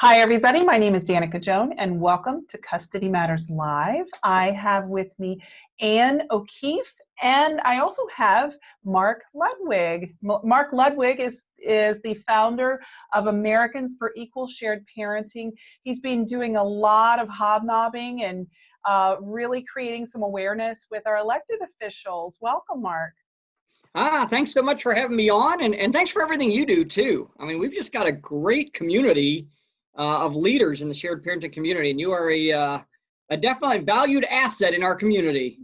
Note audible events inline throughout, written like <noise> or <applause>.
Hi, everybody. My name is Danica Joan, and welcome to Custody Matters Live. I have with me Anne O'Keefe, and I also have Mark Ludwig. Mark Ludwig is, is the founder of Americans for Equal Shared Parenting. He's been doing a lot of hobnobbing and uh, really creating some awareness with our elected officials. Welcome, Mark. Ah, thanks so much for having me on, and, and thanks for everything you do too. I mean, we've just got a great community uh, of leaders in the shared parenting community, and you are a, uh, a definitely valued asset in our community.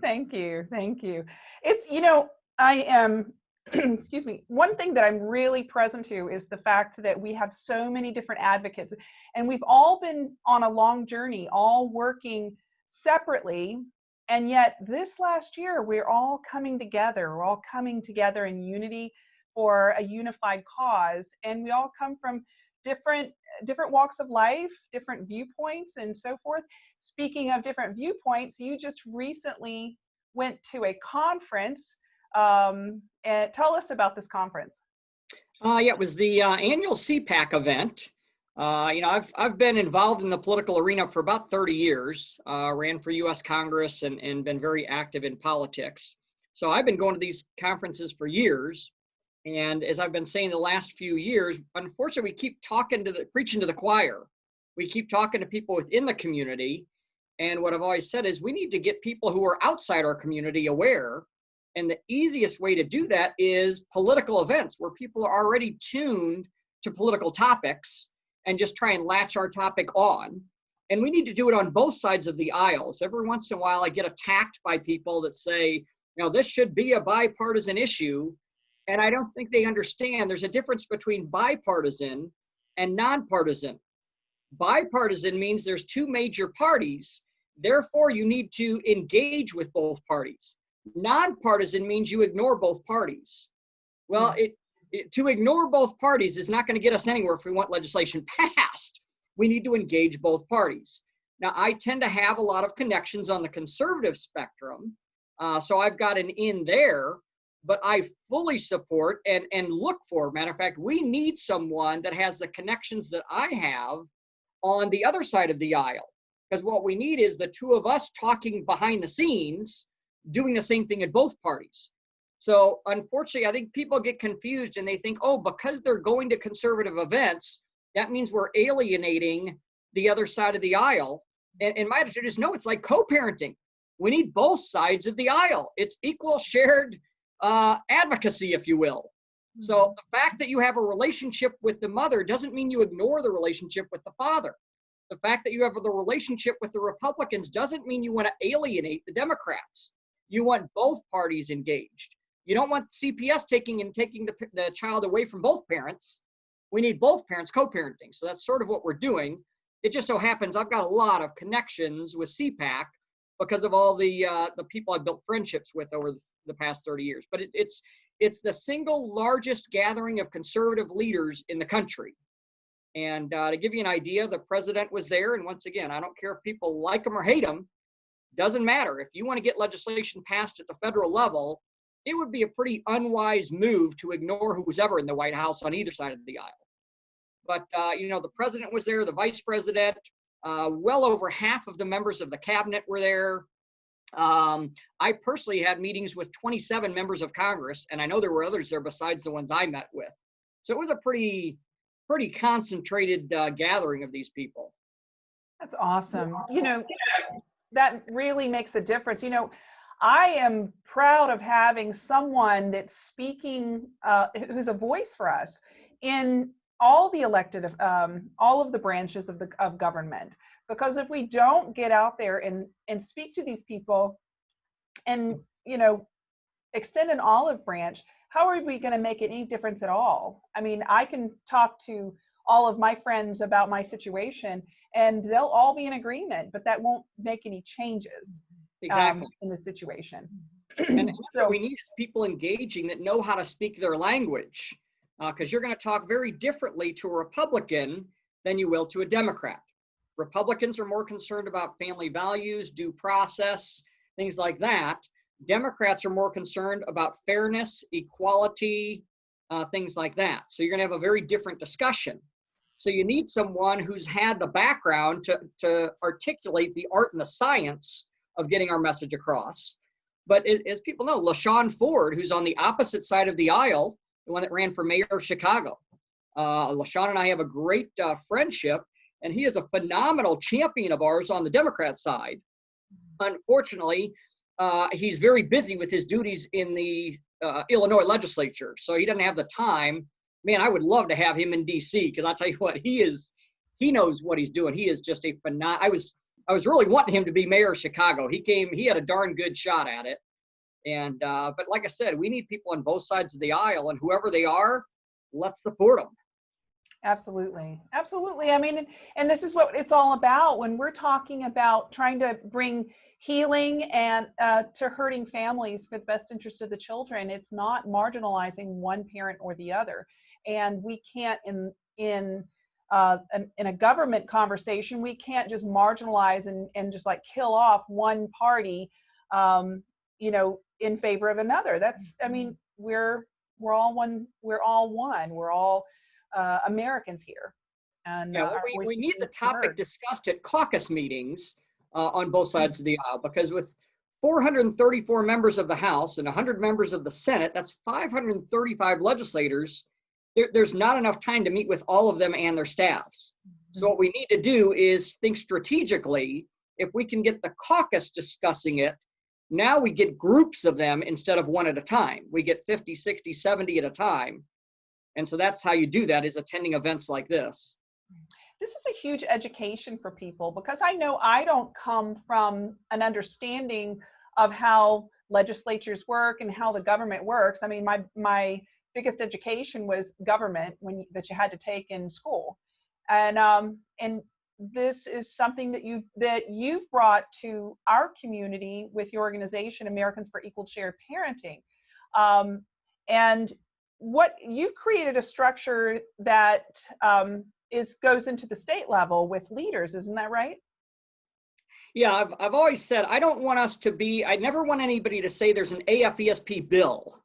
Thank you, thank you. It's, you know, I am, <clears throat> excuse me, one thing that I'm really present to is the fact that we have so many different advocates, and we've all been on a long journey, all working separately and yet this last year, we're all coming together. We're all coming together in unity for a unified cause. And we all come from different different walks of life, different viewpoints and so forth. Speaking of different viewpoints, you just recently went to a conference. Um, and tell us about this conference. Uh, yeah, it was the uh, annual CPAC event. Uh, you know, I've, I've been involved in the political arena for about 30 years, uh, ran for US Congress and, and been very active in politics. So I've been going to these conferences for years. And as I've been saying the last few years, unfortunately, we keep talking to the, preaching to the choir. We keep talking to people within the community. And what I've always said is we need to get people who are outside our community aware. And the easiest way to do that is political events where people are already tuned to political topics and just try and latch our topic on. And we need to do it on both sides of the aisles. Every once in a while, I get attacked by people that say, you know, this should be a bipartisan issue. And I don't think they understand there's a difference between bipartisan and nonpartisan. Bipartisan means there's two major parties, therefore, you need to engage with both parties. Nonpartisan means you ignore both parties. Well, hmm. it, to ignore both parties is not going to get us anywhere if we want legislation passed. We need to engage both parties. Now, I tend to have a lot of connections on the conservative spectrum, uh, so I've got an in there, but I fully support and, and look for, matter of fact, we need someone that has the connections that I have on the other side of the aisle. Because what we need is the two of us talking behind the scenes, doing the same thing at both parties. So unfortunately, I think people get confused and they think, oh, because they're going to conservative events, that means we're alienating the other side of the aisle. And, and my attitude is no, it's like co-parenting. We need both sides of the aisle. It's equal shared uh, advocacy, if you will. So mm-hmm. the fact that you have a relationship with the mother doesn't mean you ignore the relationship with the father. The fact that you have the relationship with the Republicans doesn't mean you want to alienate the Democrats. You want both parties engaged. You don't want CPS taking and taking the, the child away from both parents. We need both parents co-parenting. So that's sort of what we're doing. It just so happens I've got a lot of connections with CPAC because of all the uh, the people I've built friendships with over the past 30 years. But it, it's it's the single largest gathering of conservative leaders in the country. And uh, to give you an idea, the president was there. And once again, I don't care if people like him or hate him, doesn't matter. If you want to get legislation passed at the federal level, it would be a pretty unwise move to ignore who's ever in the White House on either side of the aisle. But, uh, you know, the president was there, the vice president, uh, well over half of the members of the cabinet were there. Um, I personally had meetings with 27 members of Congress, and I know there were others there besides the ones I met with. So it was a pretty, pretty concentrated uh, gathering of these people. That's awesome. You know, that really makes a difference. You know, I am proud of having someone that's speaking, uh, who's a voice for us in all the elected, um, all of the branches of the of government. Because if we don't get out there and and speak to these people, and you know, extend an olive branch, how are we going to make any difference at all? I mean, I can talk to all of my friends about my situation, and they'll all be in agreement, but that won't make any changes exactly. Um, in the situation. and, <clears throat> and so, we need is people engaging that know how to speak their language because uh, you're going to talk very differently to a Republican than you will to a Democrat. Republicans are more concerned about family values, due process, things like that. Democrats are more concerned about fairness, equality, uh, things like that. So you're going to have a very different discussion. So you need someone who's had the background to, to articulate the art and the science of getting our message across. But it, as people know, LaShawn Ford, who's on the opposite side of the aisle, the one that ran for mayor of Chicago, uh, LaShawn and I have a great uh, friendship, and he is a phenomenal champion of ours on the Democrat side. Unfortunately, uh, he's very busy with his duties in the uh, Illinois legislature, so he doesn't have the time. Man, I would love to have him in D.C. because I tell you what, he is he knows what he's doing. He is just a phenom. I was I was really wanting him to be mayor of Chicago. He came, he had a darn good shot at it. And uh, but like I said, we need people on both sides of the aisle, and whoever they are, let's support them. Absolutely. Absolutely. I mean, and this is what it's all about when we're talking about trying to bring healing and uh, to hurting families for the best interest of the children. It's not marginalizing one parent or the other. And we can't in, in, uh, in a government conversation, we can't just marginalize and, and just like kill off one party, um, you know, in favor of another. That's, I mean, we're, we're all one, we're all one, we're all, uh, Americans here. And yeah, uh, we, we need the need to be heard. topic discussed at caucus meetings uh, on both sides of the aisle because with 434 members of the House and 100 members of the Senate, that's 535 legislators. There, there's not enough time to meet with all of them and their staffs. So what we need to do is think strategically. If we can get the caucus discussing it, now we get groups of them instead of one at a time. We get 50, 60, 70 at a time. And so that's how you do that is attending events like this. this is a huge education for people because I know I don't come from an understanding of how legislatures work and how the government works. I mean, my my biggest education was government when that you had to take in school, and um, and this is something that you that you've brought to our community with your organization, Americans for Equal Shared Parenting, um, and what you've created a structure that um, is goes into the state level with leaders, isn't that right? Yeah, I've, I've always said I don't want us to be, I never want anybody to say there's an AFESP bill.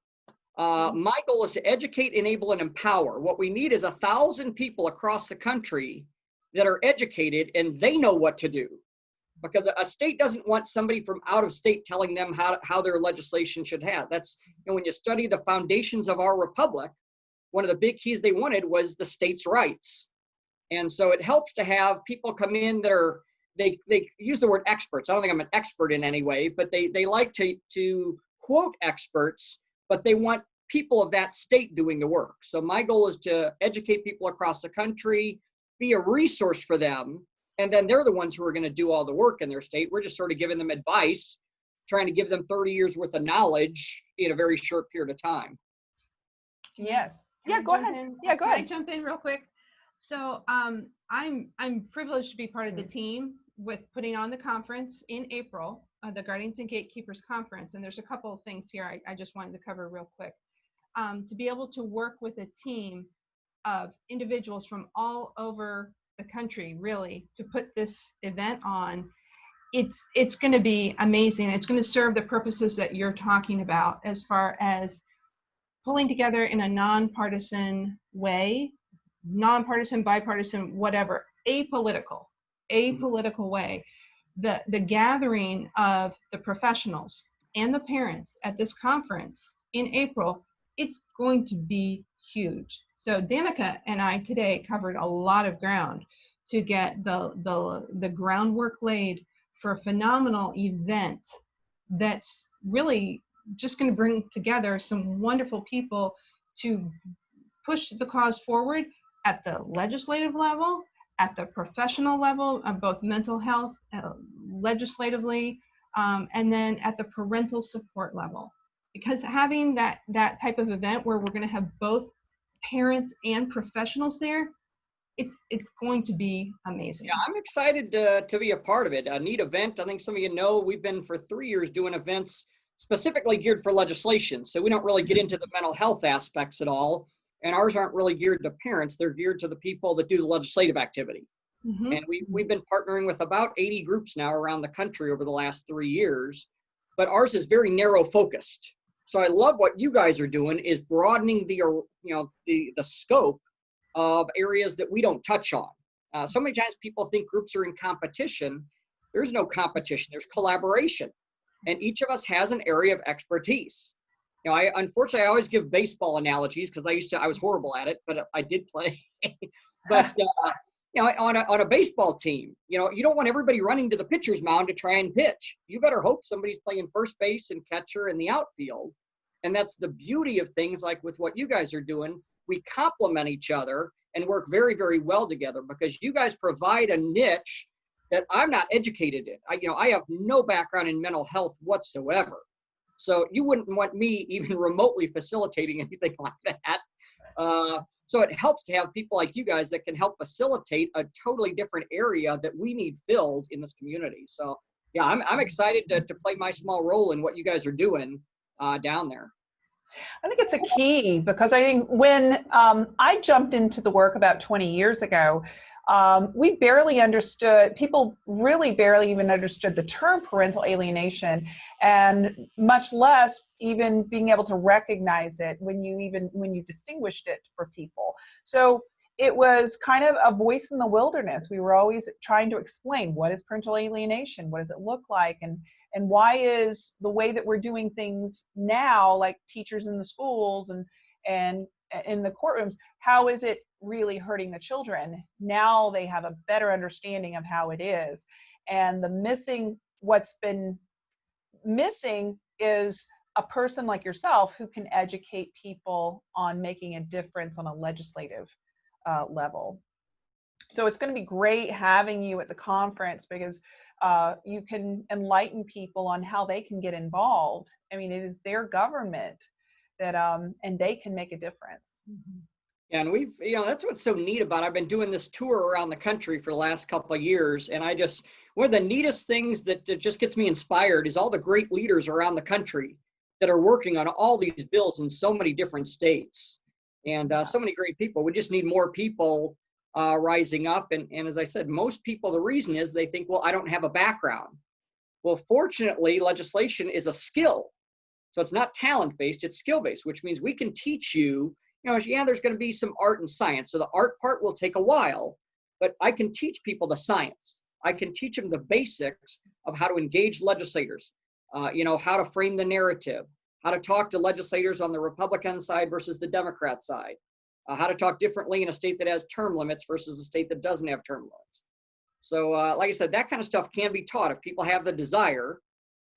Uh, my goal is to educate, enable, and empower. What we need is a thousand people across the country that are educated and they know what to do. Because a- state doesn't want somebody from out of state telling them how, how their legislation should have. That's, you know, when you study the foundations of our republic, one of the big keys they wanted was the states' rights. And so it helps to have people come in that are they they use the word experts. I don't think I'm an expert in any way, but they they like to to quote experts, but they want people of that state doing the work. So my goal is to educate people across the country, be a resource for them, and then they're the ones who are going to do all the work in their state. We're just sort of giving them advice, trying to give them 30 years worth of knowledge in a very short period of time. Yes. Can Yeah, I go ahead. in? Yeah, go Can I ahead. jump in real quick? So um, I'm I'm privileged to be part of Mm. the team with putting on the conference in April, uh, the Guardians and Gatekeepers Conference. And there's a couple of things here I, I just wanted to cover real quick. Um, to be able to work with a team of individuals from all over the country, really, to put this event on, it's it's going to be amazing. It's going to serve the purposes that you're talking about as far as pulling together in a nonpartisan way, nonpartisan, bipartisan, whatever, apolitical, mm-hmm. apolitical way. The, the gathering of the professionals and the parents at this conference in April, it's going to be huge. So Danica and I today covered a lot of ground to get the, the, the groundwork laid for a phenomenal event that's really just going to bring together some wonderful people to push the cause forward at the legislative level, at the professional level of both mental health, uh, legislatively, um, and then at the parental support level. Because having that that type of event where we're going to have both parents and professionals there, it's it's going to be amazing. Yeah, I'm excited to, to be a part of it. A neat event. I think some of you know we've been for three years doing events specifically geared for legislation. So we don't really get into the mental health aspects at all. And ours aren't really geared to parents, they're geared to the people that do the legislative activity. Mhm. And we, we've been partnering with about 80 groups now around the country over the last three years. But ours is very narrow focused. So I love what you guys are doing is broadening the, you know, the, the scope of areas that we don't touch on. Uh, so many times people think groups are in competition. There's no competition, there's collaboration. And each of us has an area of expertise. You know, I unfortunately I always give baseball analogies because I used to I was horrible at it, but I did play. <laughs> but uh, you know, on a on a baseball team, you know, you don't want everybody running to the pitcher's mound to try and pitch. You better hope somebody's playing first base and catcher in the outfield. And that's the beauty of things like with what you guys are doing. We complement each other and work very, very well together because you guys provide a niche that I'm not educated in. I, you know, I have no background in mental health whatsoever. So you wouldn't want me even <laughs> remotely facilitating anything like that. Uh, so it helps to have people like you guys that can help facilitate a totally different area that we need filled in this community. So yeah, I'm, I'm excited to, to play my small role in what you guys are doing uh, down there. I think it's a key because I think when um, I jumped into the work about 20 years ago, um, we barely understood, people really barely even understood the term parental alienation and much less even being able to recognize it when you even, when you distinguished it for people. So it was kind of a voice in the wilderness. We were always trying to explain what is parental alienation? What does it look like? And, and why is the way that we're doing things now, like teachers in the schools and, and in the courtrooms, how is it really hurting the children? Now they have a better understanding of how it is. And the missing, what's been missing is a person like yourself who can educate people on making a difference on a legislative uh, level. So it's going to be great having you at the conference because uh, you can enlighten people on how they can get involved. I mean, it is their government that, um, and they can make a difference. Mm -hmm. Yeah, and we've, you know, that's what's so neat about. It. I've been doing this tour around the country for the last couple of years, and I just one of the neatest things that, that just gets me inspired is all the great leaders around the country that are working on all these bills in so many different states, and uh, so many great people. We just need more people uh, rising up, and and as I said, most people the reason is they think, well, I don't have a background. Well, fortunately, legislation is a skill. So it's not talent based, it's skill based, which means we can teach you, you know, yeah, there's going to be some art and science. So the art part will take a while, but I can teach people the science. I can teach them the basics of how to engage legislators, uh, you know, how to frame the narrative, how to talk to legislators on the Republican side versus the Democrat side, uh, how to talk differently in a state that has term limits versus a state that doesn't have term limits. So, uh, like I said, that kind of stuff can be taught if people have the desire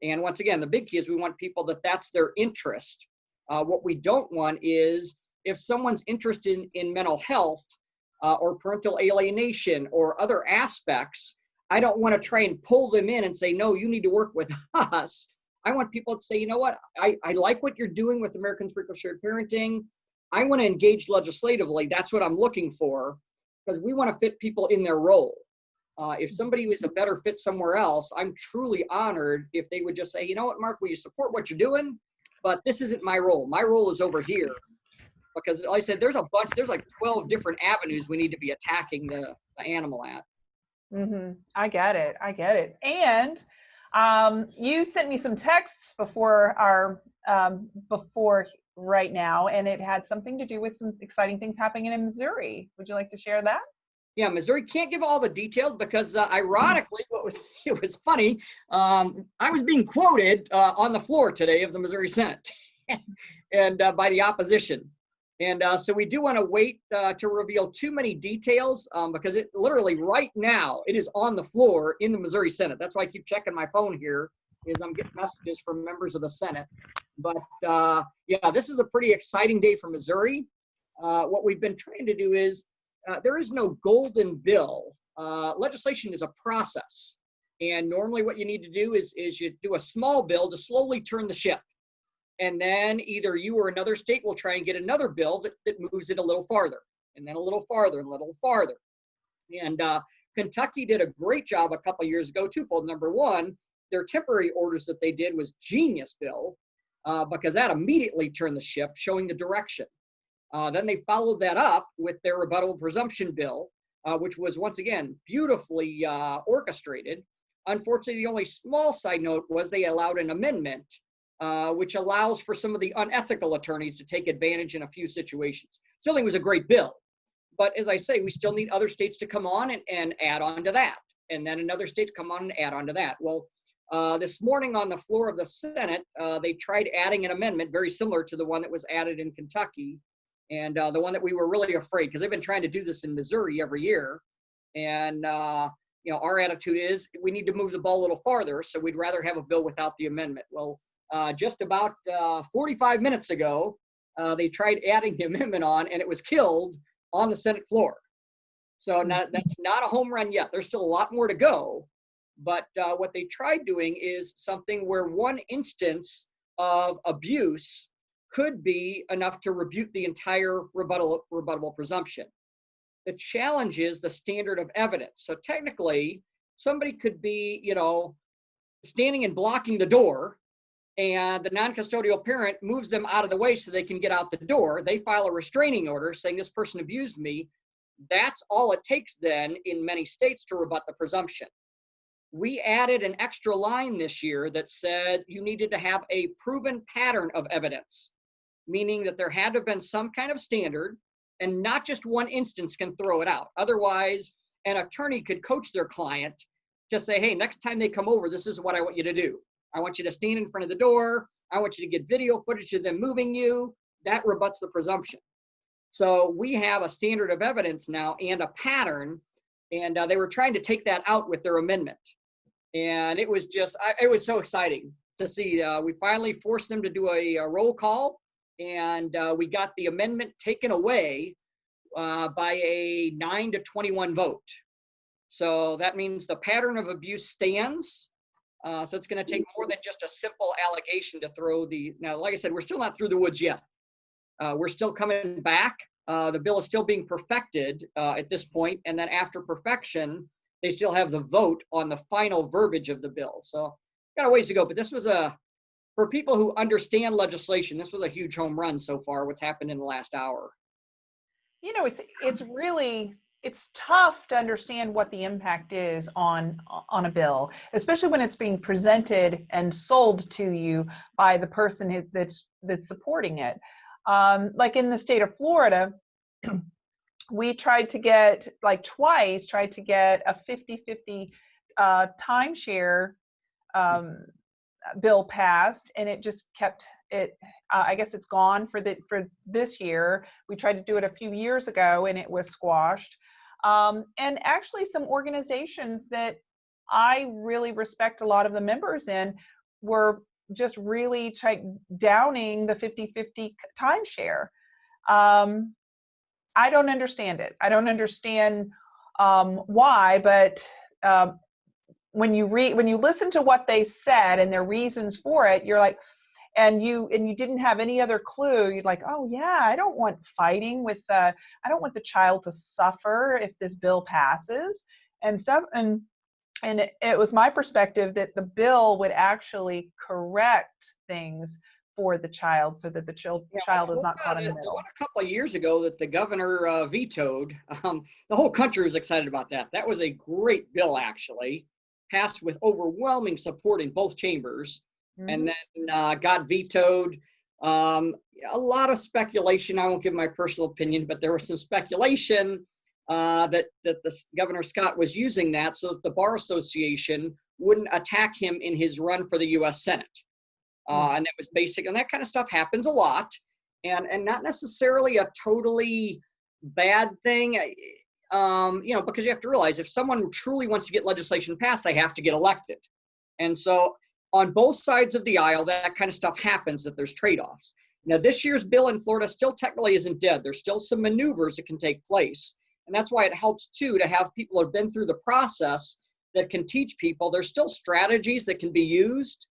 and once again, the big key is we want people that that's their interest. Uh, what we don't want is if someone's interested in, in mental health uh, or parental alienation or other aspects, I don't want to try and pull them in and say, no, you need to work with <laughs> us. I want people to say, you know what, I, I like what you're doing with Americans for Equal Shared Parenting. I want to engage legislatively. That's what I'm looking for because we want to fit people in their role. Uh, if somebody was a better fit somewhere else, I'm truly honored if they would just say, you know what, Mark, will you support what you're doing? But this isn't my role. My role is over here. Because like I said, there's a bunch, there's like 12 different avenues we need to be attacking the, the animal at. Mm-hmm. I get it. I get it. And um, you sent me some texts before our, um, before right now, and it had something to do with some exciting things happening in Missouri. Would you like to share that? Yeah, Missouri can't give all the details because uh, ironically, what was <laughs> it was funny. Um, I was being quoted uh, on the floor today of the Missouri Senate, <laughs> and uh, by the opposition. And uh, so we do want to wait uh, to reveal too many details um, because it literally right now it is on the floor in the Missouri Senate. That's why I keep checking my phone here is I'm getting messages from members of the Senate. But uh, yeah, this is a pretty exciting day for Missouri. what we've been trying to do is uh, there is no golden bill. Uh, legislation is a process. And normally what you need to do is, is you do a small bill to slowly turn the ship. And then either you or another state will try and get another bill that, that moves it a little farther, and then a little farther, and a little farther. And uh, Kentucky did a great job a couple years ago, twofold. Number one, their temporary orders that they did was genius bill, uh, because that immediately turned the ship, showing the direction. Uh, then they followed that up with their rebuttal presumption bill, uh, which was once again beautifully uh, orchestrated. Unfortunately, the only small side note was they allowed an amendment, uh, which allows for some of the unethical attorneys to take advantage in a few situations. Still, it was a great bill, but as I say, we still need other states to come on and, and add on to that. And then another state to come on and add on to that. Well, uh, this morning on the floor of the Senate, uh, they tried adding an amendment very similar to the one that was added in Kentucky. And uh, the one that we were really afraid, because they've been trying to do this in Missouri every year. And, uh, you know, our attitude is we need to move the ball a little farther. So we'd rather have a bill without the amendment. Well, uh, just about uh, 45 minutes ago, uh, they tried adding the <laughs> amendment on and it was killed on the Senate floor. So not, that's not a home run yet. There's still a lot more to go. But uh, what they tried doing is something where one instance of abuse could be enough to rebuke the entire rebuttal, rebuttable presumption. The challenge is the standard of evidence. So technically, somebody could be, you know, standing and blocking the door and the non-custodial parent moves them out of the way so they can get out the door. They file a restraining order saying this person abused me. That's all it takes then in many states to rebut the presumption. We added an extra line this year that said you needed to have a proven pattern of evidence, meaning that there had to have been some kind of standard and not just one instance can throw it out. Otherwise, an attorney could coach their client to say, hey, next time they come over, this is what I want you to do. I want you to stand in front of the door. I want you to get video footage of them moving you. That rebuts the presumption. So we have a standard of evidence now and a pattern, and uh, they were trying to take that out with their amendment. And it was just, I, it was so exciting to see. Uh, we finally forced them to do a, a roll call, and uh, we got the amendment taken away uh, by a 9 to 21 vote. So that means the pattern of abuse stands. Uh, so it's going to take more than just a simple allegation to throw the. Now, like I said, we're still not through the woods yet. Uh, we're still coming back. Uh, the bill is still being perfected uh, at this point, and then after perfection, they still have the vote on the final verbiage of the bill. So got a ways to go, but this was a for people who understand legislation. This was a huge home run so far. What's happened in the last hour? You know, it's it's really it's tough to understand what the impact is on on a bill, especially when it's being presented and sold to you by the person that's that's supporting it. Um, like in the state of Florida, <clears throat> we tried to get like twice tried to get a 50-50 uh, timeshare um, bill passed, and it just kept it. Uh, I guess it's gone for the for this year. We tried to do it a few years ago, and it was squashed. Um, and actually some organizations that I really respect a lot of the members in were just really downing the 50-50 timeshare. Um, I don't understand it. I don't understand um, why, but um, when you read, when you listen to what they said and their reasons for it, you're like, and you and you didn't have any other clue you'd like oh yeah i don't want fighting with the i don't want the child to suffer if this bill passes and stuff and and it, it was my perspective that the bill would actually correct things for the child so that the child Yeah, child is not caught in the middle. One A couple of years ago that the governor uh, vetoed, um, the whole country was excited about that. That was a great bill, actually, passed with overwhelming support in both chambers, Mhm. and then uh, got vetoed. Um, a lot of speculation. I won't give my personal opinion, but there was some speculation uh, that that the Governor Scott was using that so that the bar association wouldn't attack him in his run for the U.S. Senate. Uh, and that was basic, and that kind of stuff happens a lot, and and not necessarily a totally bad thing. Um, you know, because you have to realize if someone truly wants to get legislation passed, they have to get elected, and so on both sides of the aisle, that kind of stuff happens. That there's trade-offs. Now, this year's bill in Florida still technically isn't dead. There's still some maneuvers that can take place, and that's why it helps too to have people who have been through the process that can teach people. There's still strategies that can be used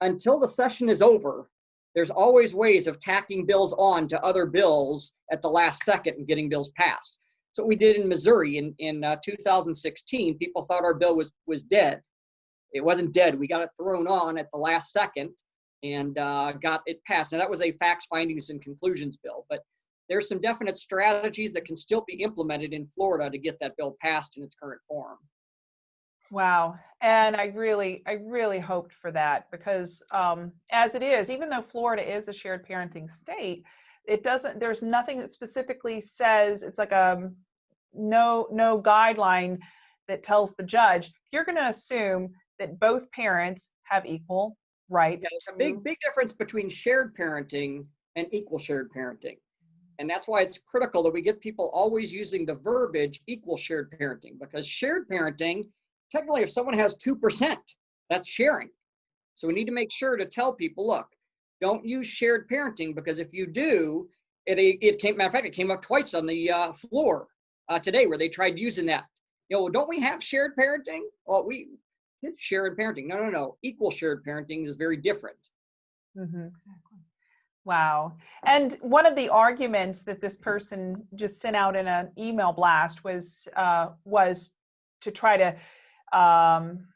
until the session is over, there's always ways of tacking bills on to other bills at the last second and getting bills passed. What we did in Missouri in, in uh, 2016, people thought our bill was, was dead. It wasn't dead. We got it thrown on at the last second and uh, got it passed. Now that was a facts, findings, and conclusions bill, but there's some definite strategies that can still be implemented in Florida to get that bill passed in its current form. Wow. And I really, I really hoped for that because um, as it is, even though Florida is a shared parenting state, it doesn't, there's nothing that specifically says, it's like a no, no guideline that tells the judge, you're going to assume that both parents have equal rights. Yeah, There's a big, big difference between shared parenting and equal shared parenting. And that's why it's critical that we get people always using the verbiage equal shared parenting because shared parenting, technically, if someone has 2%, that's sharing. So we need to make sure to tell people, look, don't use shared parenting because if you do, it, it came, matter of fact, it came up twice on the uh, floor uh, today where they tried using that. You know, don't we have shared parenting? Well, we, it's shared parenting. No, no, no. Equal shared parenting is very different. Mhm. Exactly. Wow. And one of the arguments that this person just sent out in an email blast was uh, was to try to. Um,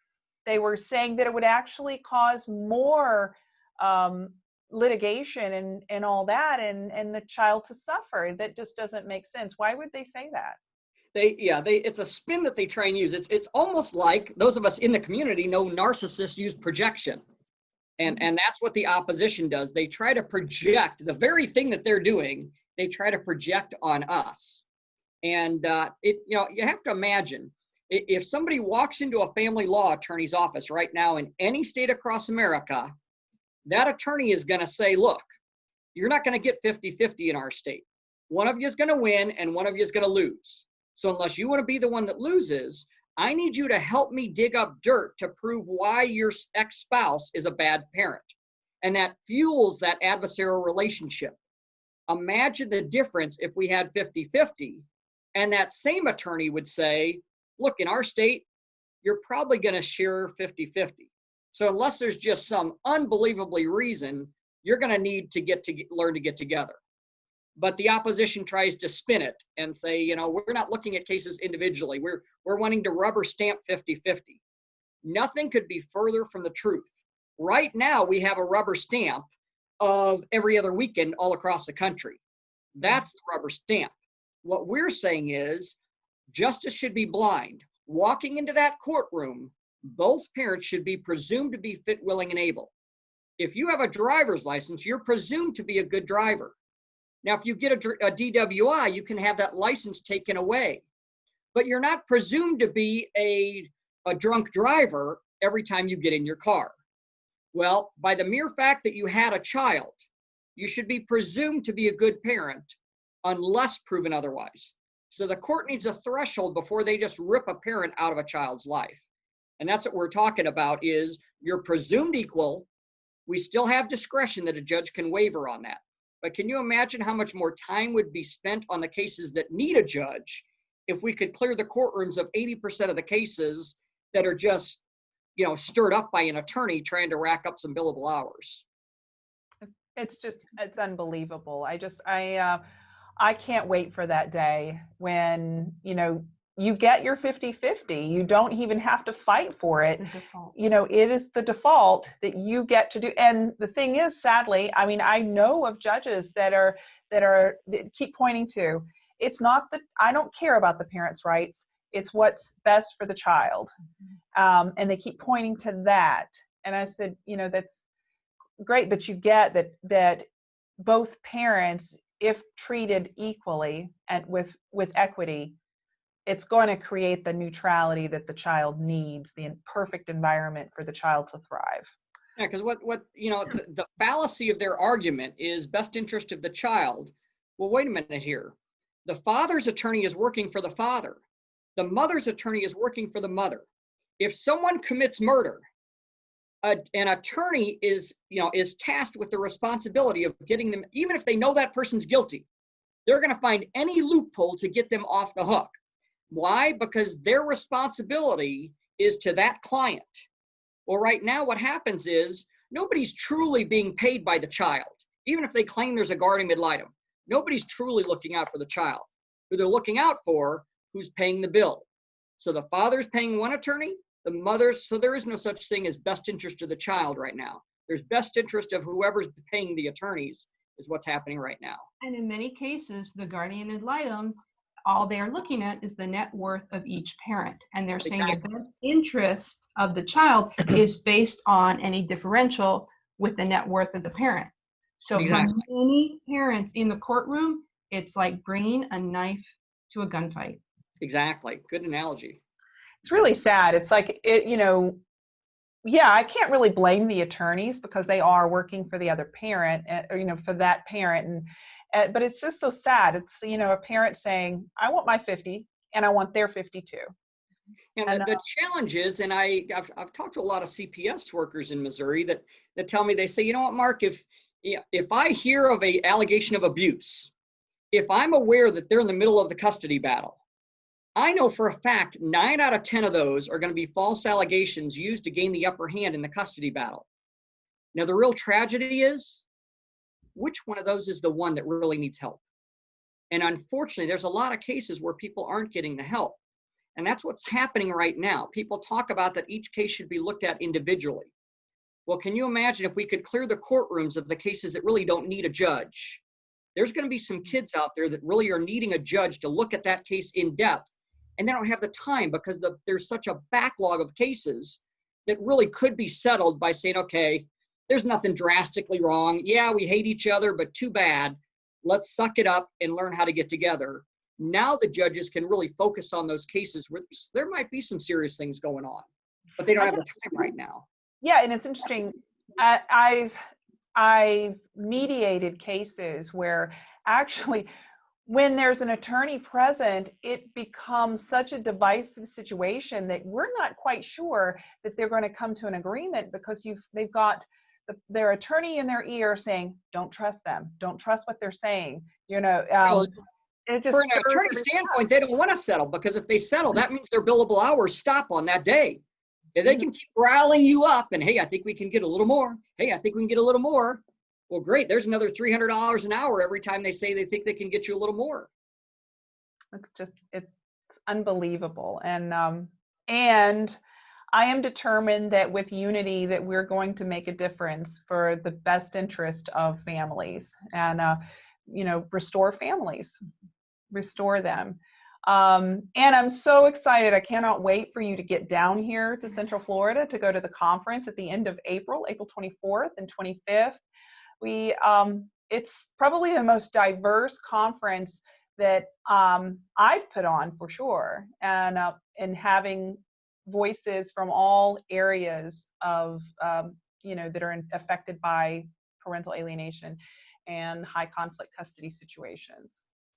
they were saying that it would actually cause more um, litigation and and all that, and and the child to suffer. That just doesn't make sense. Why would they say that? They, yeah, they, it's a spin that they try and use. It's, it's almost like those of us in the community know narcissists use projection. And, and that's what the opposition does. They try to project the very thing that they're doing, they try to project on us. And uh, it, you know, you have to imagine if somebody walks into a family law attorney's office right now in any state across America, that attorney is going to say, look, you're not going to get 50 50 in our state. One of you is going to win and one of you is going to lose. So unless you want to be the one that loses, I need you to help me dig up dirt to prove why your ex spouse is a bad parent. And that fuels that adversarial relationship. Imagine the difference if we had 50 50, and that same attorney would say, Look, in our state, you're probably going to share 50 50. So unless there's just some unbelievably reason, you're going to need to get to learn to get together but the opposition tries to spin it and say, you know, we're not looking at cases individually. We're we're wanting to rubber stamp 50-50. Nothing could be further from the truth. Right now, we have a rubber stamp of every other weekend all across the country. That's the rubber stamp. What we're saying is justice should be blind. Walking into that courtroom, both parents should be presumed to be fit, willing, and able. If you have a driver's license, you're presumed to be a good driver. Now, if you get a, a DWI, you can have that license taken away, but you're not presumed to be a, a drunk driver every time you get in your car. Well, by the mere fact that you had a child, you should be presumed to be a good parent unless proven otherwise. So the court needs a threshold before they just rip a parent out of a child's life. And that's what we're talking about is you're presumed equal. We still have discretion that a judge can waiver on that. But can you imagine how much more time would be spent on the cases that need a judge if we could clear the courtrooms of 80% of the cases that are just, you know, stirred up by an attorney trying to rack up some billable hours? It's just it's unbelievable. I just I uh, I can't wait for that day when you know you get your 50-50. You don't even have to fight for it. You know it is the default that you get to do and the thing is sadly i mean i know of judges that are that are that keep pointing to it's not that i don't care about the parents rights it's what's best for the child um, and they keep pointing to that and i said you know that's great but you get that that both parents if treated equally and with with equity it's going to create the neutrality that the child needs, the perfect environment for the child to thrive. Yeah, because what what you know the, the fallacy of their argument is best interest of the child. Well, wait a minute here. The father's attorney is working for the father. The mother's attorney is working for the mother. If someone commits murder, a, an attorney is you know is tasked with the responsibility of getting them, even if they know that person's guilty, they're going to find any loophole to get them off the hook. Why? Because their responsibility is to that client. Well, right now, what happens is nobody's truly being paid by the child, even if they claim there's a guardian ad litem. Nobody's truly looking out for the child. Who they're looking out for, who's paying the bill. So the father's paying one attorney, the mother's, so there is no such thing as best interest of the child right now. There's best interest of whoever's paying the attorneys, is what's happening right now. And in many cases, the guardian ad litems, all they are looking at is the net worth of each parent. And they're saying the best interest of the child <clears throat> is based on any differential with the net worth of the parent. So Exactly. for many parents in the courtroom, it's like bringing a knife to a gunfight. Exactly. Good analogy. it's really sad. It's like it, you know, yeah, I can't really blame the attorneys because they are working for the other parent, uh, or you know, for that parent, and uh, but it's just so sad. It's you know, a parent saying, "I want my 50, and I want their 52." And And, the, the challenge is, and I, I've, I've talked to a lot of CPS workers in Missouri that, that tell me, they say, you know what, Mark, if, yeah, if I hear of a allegation of abuse, if I'm aware that they're in the middle of the custody battle, I know for a fact nine out of 10 of those are going to be false allegations used to gain the upper hand in the custody battle. Now, the real tragedy is which one of those is the one that really needs help? And unfortunately, there's a lot of cases where people aren't getting the help. And that's what's happening right now. People talk about that each case should be looked at individually. Well, can you imagine if we could clear the courtrooms of the cases that really don't need a judge? There's going to be some kids out there that really are needing a judge to look at that case in depth, and they don't have the time because the, there's such a backlog of cases that really could be settled by saying, okay, there's nothing drastically wrong. Yeah, we hate each other, but too bad. Let's suck it up and learn how to get together now the judges can really focus on those cases where there might be some serious things going on, but they don't have the time right now. Yeah, and it's interesting. I, I've I've mediated cases where actually, when there's an attorney present, it becomes such a divisive situation that we're not quite sure that they're going to come to an agreement because you've they've got their attorney in their ear saying, "Don't trust them. Don't trust what they're saying." You know, um, it just For an attorney standpoint, they don't want to settle because if they settle, that means their billable hours stop on that day. If they can keep riling you up and, hey, I think we can get a little more. Hey, I think we can get a little more. Well, great. There's another $300 an hour every time they say they think they can get you a little more. it's just it's unbelievable and um and i am determined that with unity that we're going to make a difference for the best interest of families and uh you know restore families restore them. Um and i'm so excited i cannot wait for you to get down here to central florida to go to the conference at the end of april april 24th and 25th we um it's probably the most diverse conference that um, I've put on for sure, and uh, and having voices from all areas of um, you know that are in, affected by parental alienation and high conflict custody situations.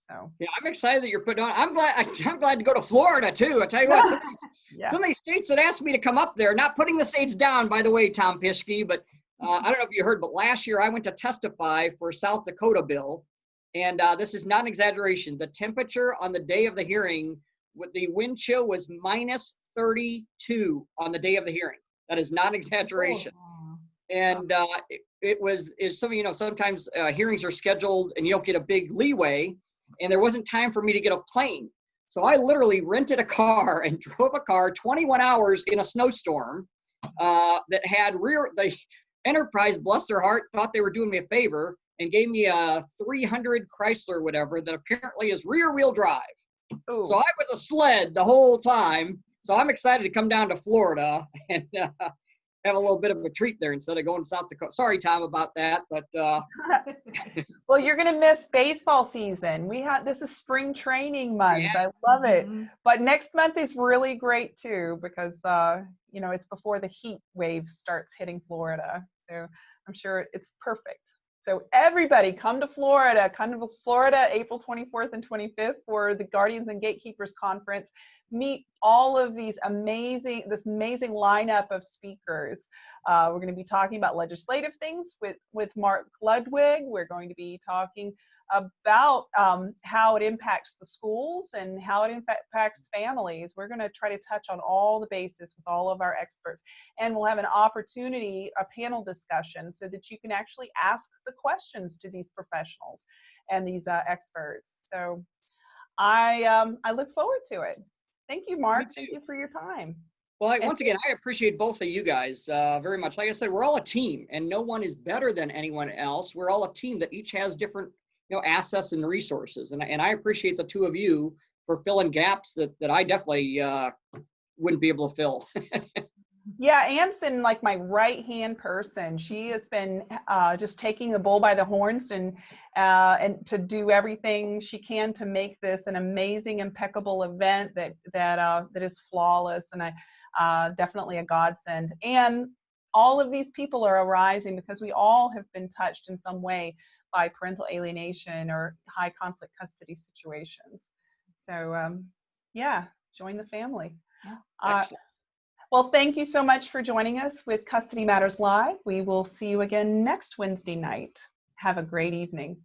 So Yeah, I'm excited that you're putting on. I'm glad. <laughs> I'm glad to go to Florida too. I tell you what, <laughs> some of these yeah, some of these states that asked me to come up there, not putting the states down, by the way, Tom Pischke, but uh, I don't know if you heard, but last year I went to testify for South Dakota bill, and uh, this is not an exaggeration. The temperature on the day of the hearing, the wind chill was minus 32 on the day of the hearing. That is not an exaggeration. And uh, it, it was, is some you know, sometimes uh, hearings are scheduled and you don't get a big leeway, and there wasn't time for me to get a plane. So I literally rented a car and <laughs> drove a car 21 hours in a snowstorm uh, that had rear, the Enterprise, bless their heart, thought they were doing me a favor and gave me a 300 Chrysler, whatever, that apparently is rear wheel drive. Ooh, So I was a sled the whole time. So I'm excited to come down to Florida <laughs> and uh, have a little bit of a treat there instead of going to South Dakota. Sorry, Tom, about that, but uh, <laughs> well, you're gonna miss baseball season. We have this is spring training month. Yeah. I love it. Mhm. but next month is really great too because uh, you know it's before the heat wave starts hitting Florida. So I'm sure it's perfect. So everybody come to Florida, come to Florida April 24th and 25th for the Guardians and Gatekeepers Conference. Meet all of these amazing, this amazing lineup of speakers. Uh, we're going to be talking about legislative things with, with Mark Ludwig. We're going to be talking about um, how it impacts the schools and how it impacts families. We're going to try to touch on all the bases with all of our experts. And we'll have an opportunity, a panel discussion, so that you can actually ask the questions to these professionals and these uh, experts. So I, um, I look forward to it. Thank you, Mark. Thank you for your time. well, I, once again, I appreciate both of you guys uh, very much. Like I said, we're all a team, and no one is better than anyone else. We're all a team that each has different, you know, assets and resources, and I- and I appreciate the two of you for filling gaps that that I definitely uh, wouldn't be able to fill. <laughs> Yeah, Anne's been like my right hand person. She has been uh, just taking the bull by the horns and uh, and to do everything she can to make this an amazing, impeccable event that that uh, that is flawless and I uh, definitely a godsend. And all of these people are arising because we all have been touched in some way by parental alienation or high conflict custody situations. So um, yeah, join the family. Uh, well, thank you so much for joining us with Custody Matters Live. We will see you again next Wednesday night. Have a great evening.